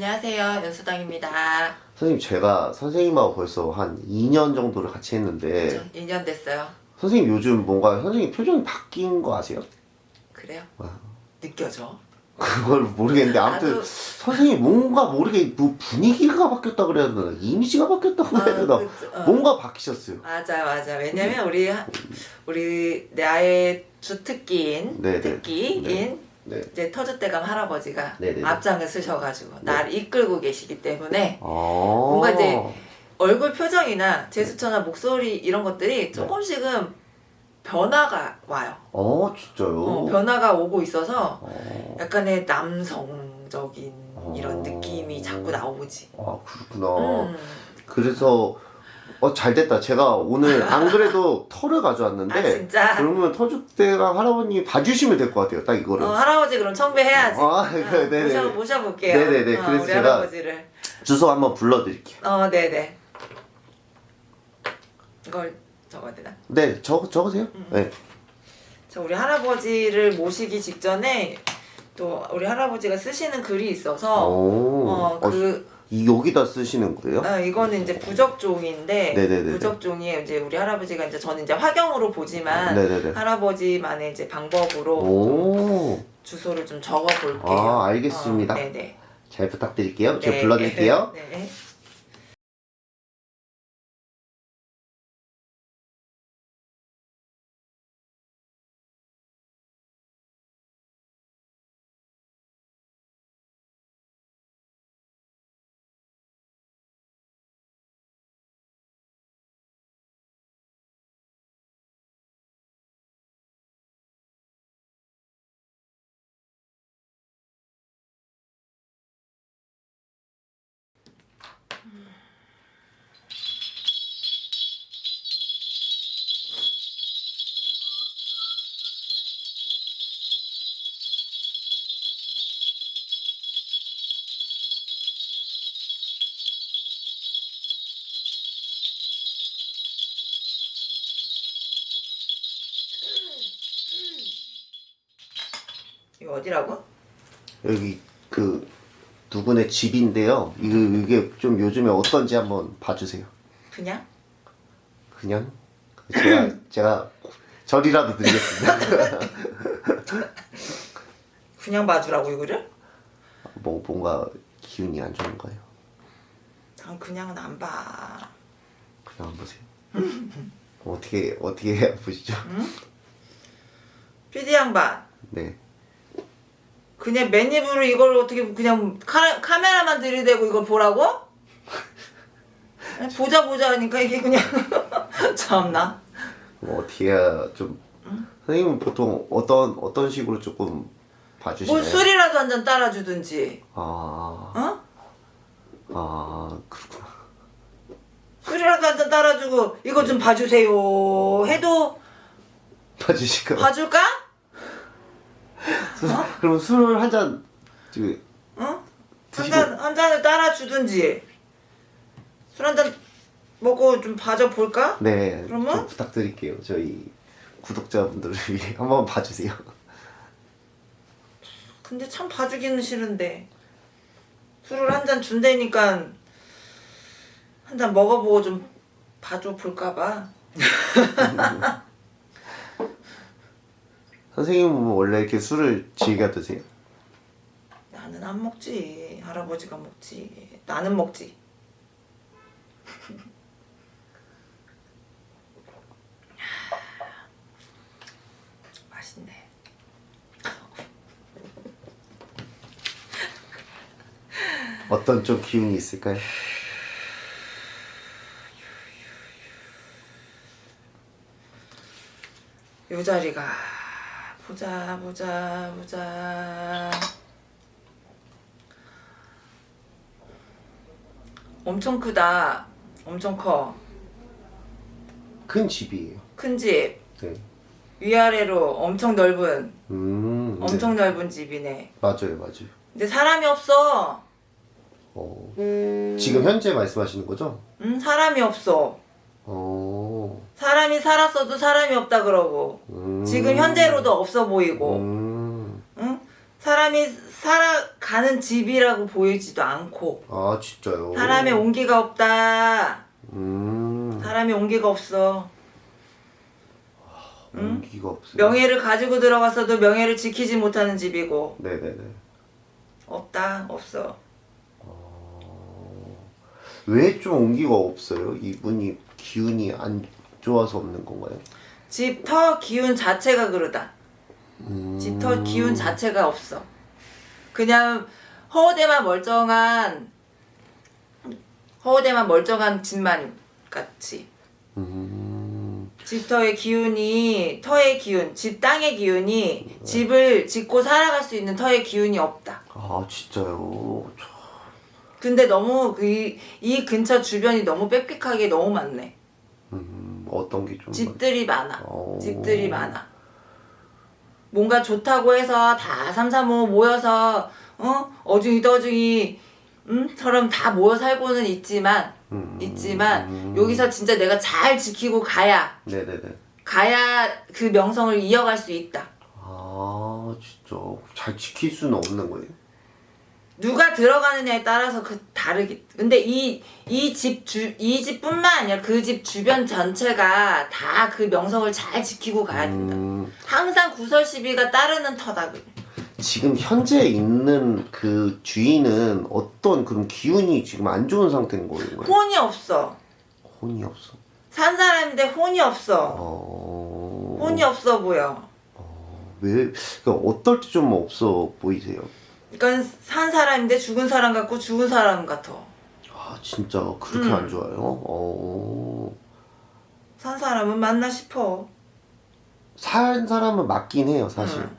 안녕하세요. 연수당입니다. 선생님 제가 선생님하고 벌써 한 2년 정도를 같이 했는데 저 2년 됐어요. 선생님 요즘 뭔가 선생님 표정이 바뀐 거 아세요? 그래요? 와. 느껴져? 그걸 모르겠는데 아무튼 나도- 선생님 뭔가 모르게 뭐 분위기가 바뀌었다 그래야 되나 이미지가 바뀌었다고 해야 되나 그쵸. 어. 뭔가 바뀌셨어요 맞아 맞아. 왜냐면 우리 하- 우리 나의 주특기인 네네. 특기인 네. 이제 터줏대감 할아버지가 네네네. 앞장을 쓰셔가지고 나를 이끌고 계시기 때문에 아 뭔가 이제 얼굴 표정이나 제스처나 목소리 이런 것들이 조금씩은 변화가 와요. 어 진짜요? 어, 변화가 오고 있어서 어. 약간의 남성적인 이런 어. 느낌이 자꾸 나오지. 아 그렇구나 음. 그래서 어 잘 됐다 제가 오늘 안 그래도 털을 가져왔는데 아 진짜? 그러면 터줏대감 할아버님이 봐주시면 될 것 같아요 딱 이거를 어, 할아버지 그럼 청배해야지. 아, 그래, 네네. 모셔, 모셔볼게요. 네네네. 어, 그래서 우리 제가- 할아버지를. 주소 한번 불러드릴게요 어, 네네. 이걸 적어야 되나? 네 적, 적으세요 음. 네. 저 우리 할아버지를 모시기 직전에 또 우리 할아버지가 쓰시는 글이 있어서 오. 어, 어, 그, 이 여기다 쓰시는 거예요? 어, 이거는 이제 부적종인데 네네네네. 부적종이 이제 우리 할아버지가 이제 저는 이제 화경으로 보지만 네네네 할아버지만의 이제 방법으로 좀 오. 주소를 좀 적어 볼게요. 아, 알겠습니다. 어, 네네. 잘 부탁드릴게요 제가 네. 불러드릴게요 네. 이거 어디라고? 여기 그 누구네 집인데요. 이거, 이게 좀 요즘에 어떤지 한번 봐주세요. 그냥? 그냥? 제가 제가 절이라도 드리겠습니다. 그냥 봐주라고 이거를? 뭐 뭔가 기운이 안 좋은 거예요. 난 그냥은 안 봐. 그냥 한번 보세요. 어떻게 어떻게 보시죠? PD 양반. 네 그냥 맨입으로 이걸 어떻게 그냥 카, 카메라만 들이대고 이걸 보라고? 보자 보자 하니까 이게 그냥 참나 뭐 어떻게 좀 선생님은 보통 어떤 어떤 식으로 조금 봐주시나요? 뭐 술이라도 한 잔 따라주든지 아, 어? 아 그렇구나. 술이라도 한 잔 따라주고 이거 좀 봐주세요 해도 봐주실까요? 봐줄까? 술- 그럼 술을 한잔 지금 어? 한 드시고- 잔, 한 잔을 따라 주든지 술 한 잔 먹고 좀 봐줘 볼까? 네, 그러면? 좀 부탁드릴게요. 저희 구독자분들을 위해 한번 봐주세요. 근데 참 봐주기는 싫은데 술을 한 잔 준다니까 한 잔 먹어보고 좀 봐줘 볼까봐 선생님은 원래 이렇게 술을 즐겨 드세요? 나는 안 먹지 할아버지가 먹지 나는 먹지 맛있네 어떤 좀 기운이 있을까요? 요 자리가 보자 보자 보자 엄청 크다 엄청 큰 집이에요. 커큰집 네. 위아래로 엄청 넓은 음, 엄청 네. 넓은 집이네 맞아요, 맞아요. 근데 사람이 없어 어, 지금 현재 말씀하시는 거죠? 응 사람이 없어 어, 사람이 살았어도 사람이 없다 그러고 음, 지금 현재로도 없어 보이고 음, 응 사람이 살아가는 집이라고 보이지도 않고 아 진짜요? 사람의 온기가 없다. 음. 사람이 온기가 없어. 온기가 없어요. 명예를 가지고 들어갔어도 명예를 지키지 못하는 집이고 네네네. 없다 없어. 왜좀 온기가 없어요? 이분이 기운이 안 좋아서 없는 건가요? 집터 기운 자체가 그러다. 음. 집터 기운 자체가 없어. 그냥 허우대만 멀쩡한 허우대만 멀쩡한 집만 같이. 음. 집터의 기운이 터의 기운, 집 땅의 기운이 집을 짓고 살아갈 수 있는 터의 기운이 없다. 아 진짜요? 저- 근데 너무 그 이, 이 근처 주변이 너무 빽빽하게 너무 많네. 음, 어떤 게 좀. 집들이 많아. 오. 집들이 많아. 뭔가 좋다고 해서 다 삼삼오오 모여서 어 어중이 떠중이 음처럼 다 모여 살고는 있지만 음. 있지만 여기서 진짜 내가 잘 지키고 가야 네네네. 가야 그 명성을 이어갈 수 있다. 아 진짜 잘 지킬 수는 없는 거예요? 누가 들어가느냐에 따라서 그 다르기. 근데 이 이 집 주 이 집뿐만 아니라 그 집 주변 전체가 다 그 명성을 잘 지키고 가야 된다. 음, 항상 구설 시비가 따르는 터다. 그. 지금 현재 있는 그 주인은 어떤 그런 기운이 지금 안 좋은 상태인 거예요? 혼이 없어. 혼이 없어. 산 사람인데 혼이 없어. 어. 혼이 없어 보여. 왜? 그러니까 어떨 때 좀 없어 보이세요? 그러니까 산 사람인데 죽은 사람 같고 죽은 사람 같아. 아 진짜 그렇게 음. 안 좋아요? 어. 산 사람은 맞나 싶어. 산 사람은 맞긴 해요 사실. 응.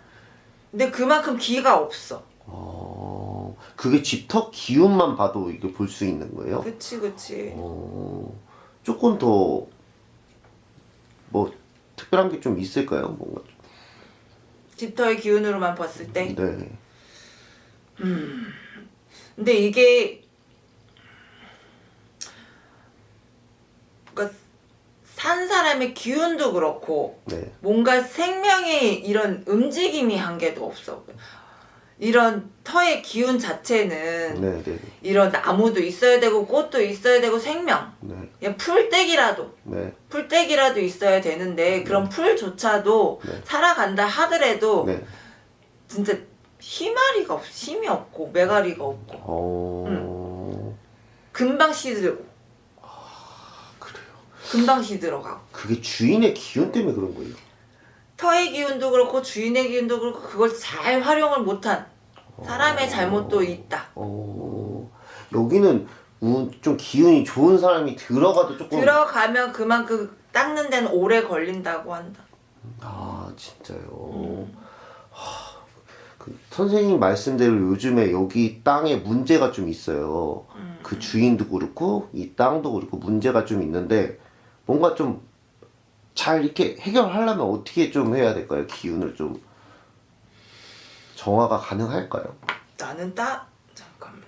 근데 그만큼 기가 없어. 어. 그게 집터 기운만 봐도 이게 볼 수 있는 거예요? 그치 그치. 어. 조금 더 뭐 특별한 게 좀 있을까요? 뭔가 좀. 집터의 기운으로만 봤을 때. 네. 근데 이게 그러니까 산 사람의 기운도 그렇고 네. 뭔가 생명의 이런 움직임이 한 개도 없어. 이런 터의 기운 자체는 네, 네, 이런 나무도 있어야 되고 꽃도 있어야 되고 생명. 네, 그냥 풀떼기라도 네, 풀떼기라도 있어야 되는데 그런 풀조차도 네. 살아간다 하더라도 네. 진짜 희마리가 없, 힘이 없고 메가리가 없고 어. 금방 시들고 그래요. 금방 시들어가고 그게 주인의 기운 때문에 그런 거예요. 터의 기운도 그렇고 주인의 기운도 그렇고 그걸 잘 활용을 못한 사람의 잘못도 있다. 어. 여기는 우- 좀 기운이 좋은 사람이 들어가도 조금. 들어가면 그만큼 닦는 데는 오래 걸린다고 한다. 아 진짜요. 하, 그 선생님 말씀대로 요즘에 여기 땅에 문제가 좀 있어요. 그 주인도 그렇고 이 땅도 그렇고 문제가 좀 있는데 뭔가 좀 잘 이렇게 해결하려면 어떻게 좀 해야 될까요? 기운을 좀 정화가 가능할까요? 나는 따 잠깐만.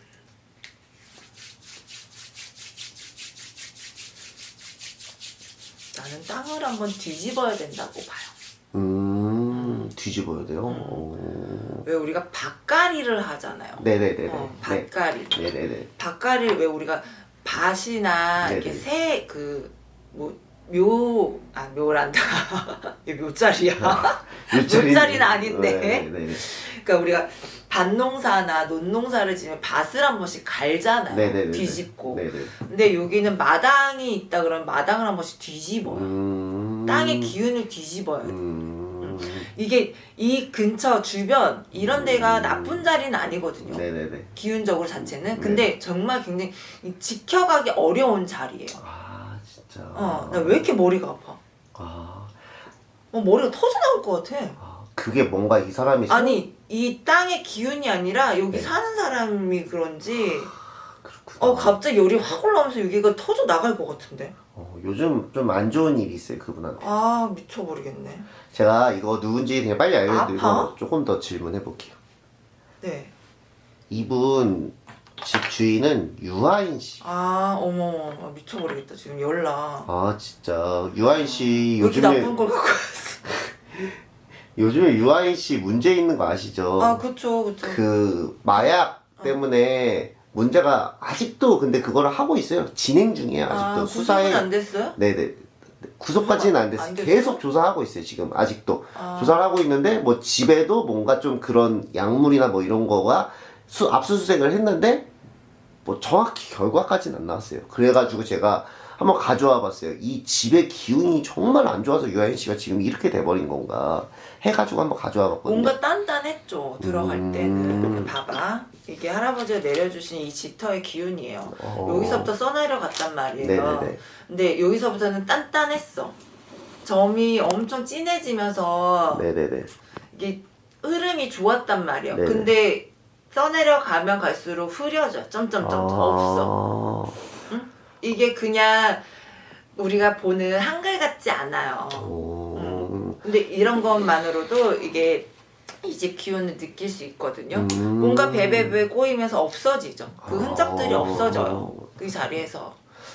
나는 땅을 한번 뒤집어야 된다고 봐요. 음 뒤집어야 돼요. 어. 왜 우리가 밭가리를 하잖아요. 네네네네. 어, 네. 밭가리. 네네네. 밭가리를 왜 우리가 밭이나 이렇게 네네. 새그뭐 묘, 아, 묘란다. 묘자리야. 묘자리는 아닌데. 네 네 네. 그러니까 우리가 밭농사나 논농사를 지으면 밭을 한 번씩 갈잖아요. 네네네. 뒤집고. 네네. 근데 여기는 마당이 있다 그러면 마당을 한 번씩 뒤집어요. 음. 땅의 기운을 뒤집어요. 음. 이게 이 근처 주변 이런 데가 나쁜 자리는 아니거든요. 네네네. 기운적으로 자체는. 근데 정말 굉장히 이 지켜가기 어려운 자리예요. 아 진짜. 어, 나 왜 이렇게 머리가 아파? 아, 어, 머리가 터져 나올 것 같아. 아, 그게 뭔가 이 사람이 생- 아니, 이 땅의 기운이 아니라 여기 네. 사는 사람이 그런지 그렇구나. 어 갑자기 열이 확 올라오면서 여기가 터져 나갈 것 같은데. 어, 요즘 좀 안 좋은 일이 있어요 그분한테. 아 미쳐버리겠네. 제가 이거 누군지 그냥 빨리 알려드리고 아파? 조금 더 질문해 볼게요. 네. 이분 집 주인은 유아인 씨. 아 어머 아, 미쳐버리겠다 지금 열나. 아 진짜 유아인 씨 여기 요즘에 나쁜 걸 갖고 왔어. 요즘에 유아인 씨 문제 있는 거 아시죠? 아 그쵸 그쵸. 그 마약 때문에 문제가 아직도 근데 그거를 하고 있어요. 진행 중이에요. 아직도 아, 수사에 구속은 안 됐어요? 네네 구속까지는 안 됐어요. 안 됐어요? 계속 조사하고 있어요. 지금 아직도 아. 조사를 하고 있는데 뭐 집에도 뭔가 좀 그런 약물이나 뭐 이런 거가 수, 압수수색을 했는데 뭐 정확히 결과까지는 안 나왔어요. 그래가지고 제가 한번 가져와 봤어요. 이 집의 기운이 정말 안 좋아서 유아인 씨가 지금 이렇게 돼버린 건가 해가지고 한번 가져와 봤거든요. 뭔가 단단했죠 들어갈 음. 때는 봐봐 이게 할아버지가 내려주신 이 집터의 기운이에요 어. 여기서부터 써내려 갔단 말이에요 네네네. 근데 여기서부터는 단단했어 점이 엄청 진해지면서 네네네. 이게 흐름이 좋았단 말이에요 네네. 근데 써내려 가면 갈수록 흐려져 점점점 없어 아. 이게 그냥 우리가 보는 한글 같지 않아요 오. 근데 이런 것만으로도 이게 이 집 기운을 느낄 수 있거든요. 음. 뭔가 베베베 꼬이면서 없어지죠. 그 흔적들이 아. 없어져요. 그 자리에서.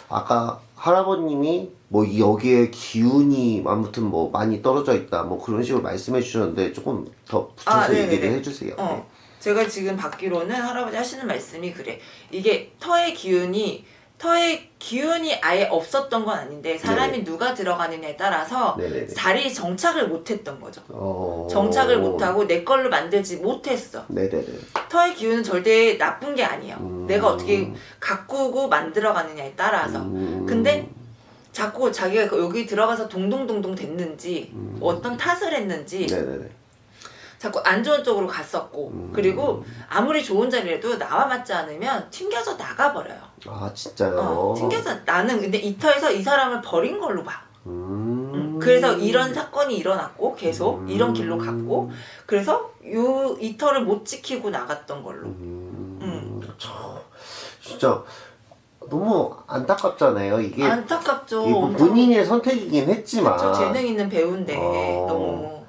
아까 할아버님이 뭐 여기에 기운이 아무튼 뭐 많이 떨어져 있다 뭐 그런 식으로 말씀해 주셨는데 조금 더 붙여서 아, 네네네. 얘기를 해주세요. 어. 제가 지금 받기로는 할아버지 하시는 말씀이 그래. 이게 터의 기운이 터의 기운이 아예 없었던 건 아닌데 사람이 누가 들어가느냐에 따라서 네네네. 자리 정착을 못했던 거죠. 어... 정착을 못하고 내 걸로 만들지 못했어. 네네네. 터의 기운은 절대 나쁜 게 아니에요. 음. 내가 어떻게 가꾸고 만들어가느냐에 따라서. 음... 근데 자꾸 자기가 여기 들어가서 동동동동 됐는지 음. 어떤 탓을 했는지 네네네. 자꾸 안 좋은 쪽으로 갔었고 음. 그리고 아무리 좋은 자리라도 나와 맞지 않으면 튕겨져 나가버려요. 아 진짜요. 어, 튕겨져 나는 근데 이 터에서 이 사람을 버린 걸로 봐. 음... 음, 그래서 이런 사건이 일어났고 계속 음. 이런 길로 갔고 그래서 요 이 터를 못 지키고 나갔던 걸로. 음... 참, 진짜 너무 안타깝잖아요. 이게 안타깝죠. 이거 뭐 본인의 선택이긴 했지만 그쵸, 재능 있는 배우인데 어. 너무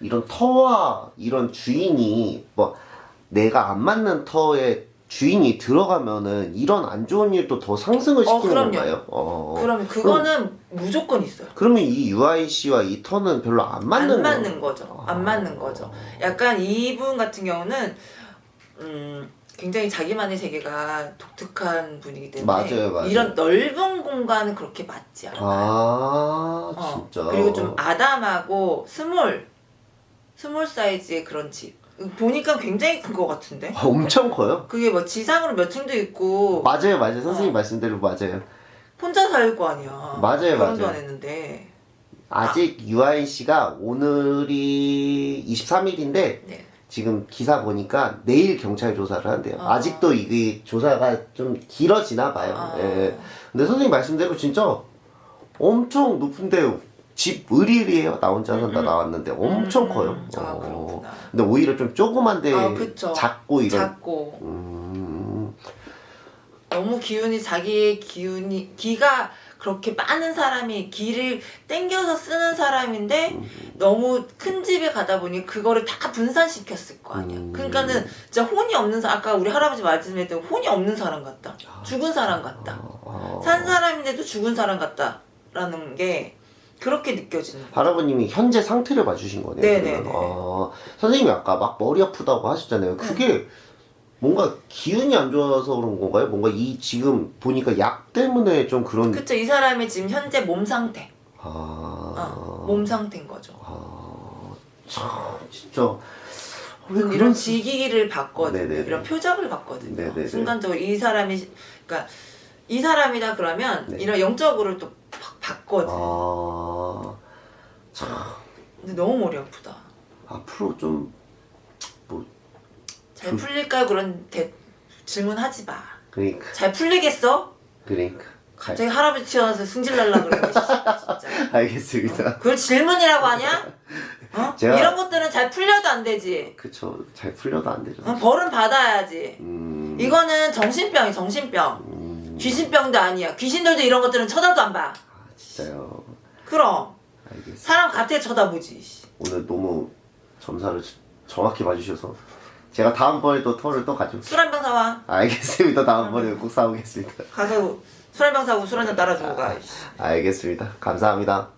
이런 터와 이런 주인이 뭐 내가 안 맞는 터에 주인이 들어가면은 이런 안 좋은 일도 더 상승을 어, 시키는 그럼요. 건가요? 어. 그러면 그거는 무조건 있어요. 그러면 이 씨와 이 터는 별로 안 맞는 안 맞는 거- 거죠. 안 맞는 거죠. 약간 이분 같은 경우는 음, 굉장히 자기만의 세계가 독특한 분이기 때문에 맞아요, 맞아요. 이런 넓은 공간은 그렇게 맞지 않아요. 아 어, 진짜 그리고 좀 아담하고 small small 사이즈의 그런 집. 보니까 굉장히 큰 것 같은데. 아, 엄청 커요. 그게 뭐 지상으로 몇 층도 있고 맞아요, 맞아요. 선생님 어. 말씀대로 맞아요. 혼자 살거 아니야. 맞아요, 결혼도 맞아요. 안 했는데. 아직 유아인 씨가 오늘이 23일인데 네. 지금 기사 보니까 내일 경찰 조사를 한대요. 아. 아. 직도 이게 조사가 좀 길어지나 봐요. 아. 예. 근데 선생님 말씀대로 진짜 엄청 높은데 집 의리의리해요. 나 혼자 산다 음, 음. 나왔는데 엄청 음, 커요. 아, 어. 그렇구나. 근데 오히려 좀 조그만데 아, 그쵸. 작고 이런. 작고 음. 너무 기운이 자기의 기운이 기가 그렇게 많은 사람이 기를 땡겨서 쓰는 사람인데 음. 너무 큰 집에 가다 보니 그거를 다 분산시켰을 거 아니야. 음. 그러니까는 진짜 혼이 없는 사람 아까 우리 할아버지 말씀했던 혼이 없는 사람 같다. 죽은 사람 같다. 어. 산 사람인데도 죽은 사람 같다라는 게 그렇게 느껴지는. 할아버님이 현재 상태를 봐주신 거네요. 네네네. 그러면. 아, 선생님이 아까 막 머리 아프다고 하셨잖아요. 그게 뭔가 기운이 안 좋아서 그런 건가요? 뭔가 이 지금 보니까 약 때문에 좀 그런. 그쵸 이 사람의 지금 현재 몸 상태, 아, 어, 몸 상태인 거죠. 아, 참 진짜 왜 이런 그런 지기를 봤거든요. 네네네. 이런 표적을 봤거든요. 네네네. 순간적으로 이 사람이 그러니까 이 사람이다 그러면 네. 이런 영적으로 또팍 봤거든. 아, 참 근데 너무 머리 아프다. 앞으로 좀 뭐 잘 풀릴까 그런 대, 질문하지 마. 그러니까 잘 풀리겠어? 그러니까 갑자기 할아버지 튀어나와서 승질 날라. 씨, 진짜. 알겠습니다. 그걸 질문이라고 하냐? 어? 제가- 이런 것들은 잘 풀려도 안 되지. 그쵸 잘 풀려도 안 되죠. 어, 벌은 받아야지. 음, 이거는 정신병이 정신병. 음, 귀신병도 아니야. 귀신들도 이런 것들은 쳐다도 안 봐. 아, 진짜요. 그럼 알겠습니다. 사람 같아 쳐다보지. 씨. 오늘 너무 점사를 정확히 봐주셔서 제가 다음번에 또 털을 또 가지고 술한 병 사와. 알겠습니다. 다음번에 꼭 사오겠습니다. 가서 술 한 병 사고 술 한 잔 따라주고 가. 씨. 알겠습니다. 감사합니다.